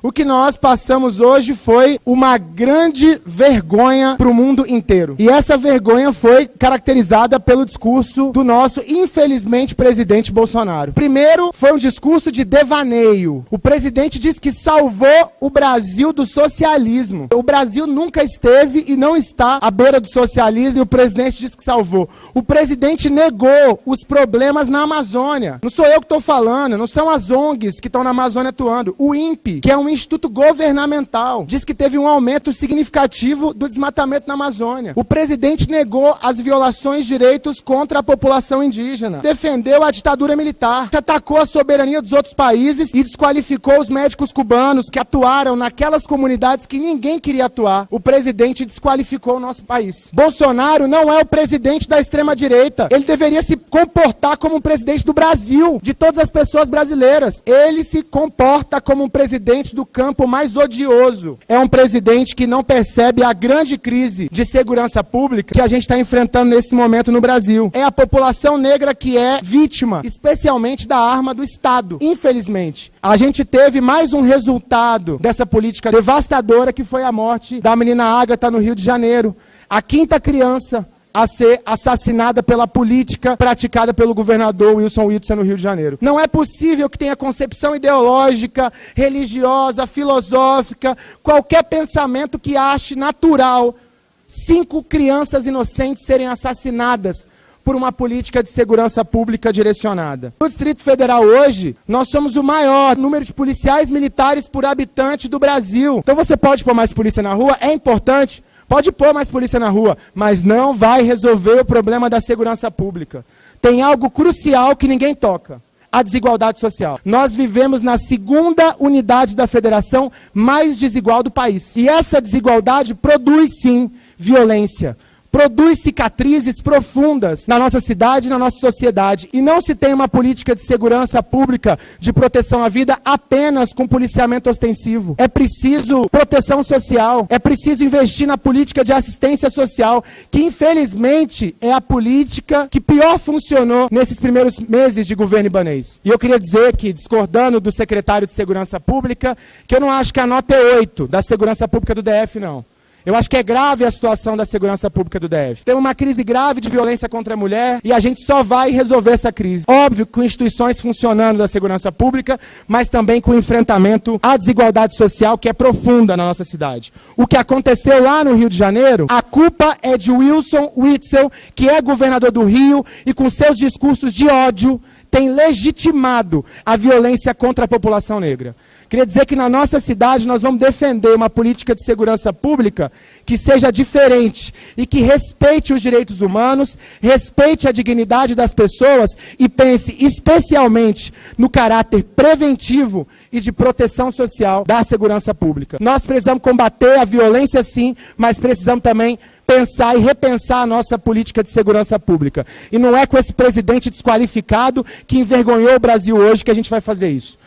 O que nós passamos hoje foi uma grande vergonha para o mundo inteiro. E essa vergonha foi caracterizada pelo discurso do nosso, infelizmente, presidente Bolsonaro. Primeiro, foi um discurso de devaneio. O presidente disse que salvou o Brasil do socialismo. O Brasil nunca esteve e não está à beira do socialismo e o presidente disse que salvou. O presidente negou os problemas na Amazônia. Não sou eu que estou falando, não são as ONGs que estão na Amazônia atuando. O INPE, que é um um instituto governamental. Diz que teve um aumento significativo do desmatamento na Amazônia. O presidente negou as violações de direitos contra a população indígena. Defendeu a ditadura militar. Atacou a soberania dos outros países e desqualificou os médicos cubanos que atuaram naquelas comunidades que ninguém queria atuar. O presidente desqualificou o nosso país. Bolsonaro não é o presidente da extrema-direita. Ele deveria se comportar como um presidente do Brasil, de todas as pessoas brasileiras. Ele se comporta como um presidente do campo mais odioso. É um presidente que não percebe a grande crise de segurança pública que a gente está enfrentando nesse momento no Brasil. É a população negra que é vítima, especialmente da arma do Estado. Infelizmente, a gente teve mais um resultado dessa política devastadora que foi a morte da menina Ágata no Rio de Janeiro. A quinta criança a ser assassinada pela política praticada pelo governador Wilson Witson no Rio de Janeiro. Não é possível que tenha concepção ideológica, religiosa, filosófica, qualquer pensamento que ache natural cinco crianças inocentes serem assassinadas por uma política de segurança pública direcionada. No Distrito Federal hoje, nós somos o maior número de policiais militares por habitante do Brasil. Então você pode pôr mais polícia na rua, é importante, Pode pôr mais polícia na rua, mas não vai resolver o problema da segurança pública. Tem algo crucial que ninguém toca. A desigualdade social. Nós vivemos na segunda unidade da federação mais desigual do país. E essa desigualdade produz, sim, violência produz cicatrizes profundas na nossa cidade e na nossa sociedade. E não se tem uma política de segurança pública de proteção à vida apenas com policiamento ostensivo. É preciso proteção social, é preciso investir na política de assistência social, que infelizmente é a política que pior funcionou nesses primeiros meses de governo ibanês. E eu queria dizer que, discordando do secretário de Segurança Pública, que eu não acho que a nota é 8 da segurança pública do DF, não. Eu acho que é grave a situação da segurança pública do DF. Tem uma crise grave de violência contra a mulher e a gente só vai resolver essa crise. Óbvio, com instituições funcionando da segurança pública, mas também com enfrentamento à desigualdade social que é profunda na nossa cidade. O que aconteceu lá no Rio de Janeiro, a culpa é de Wilson Witzel, que é governador do Rio e com seus discursos de ódio tem legitimado a violência contra a população negra. Queria dizer que na nossa cidade nós vamos defender uma política de segurança pública que seja diferente e que respeite os direitos humanos, respeite a dignidade das pessoas e pense especialmente no caráter preventivo e de proteção social da segurança pública. Nós precisamos combater a violência sim, mas precisamos também pensar e repensar a nossa política de segurança pública. E não é com esse presidente desqualificado que envergonhou o Brasil hoje que a gente vai fazer isso.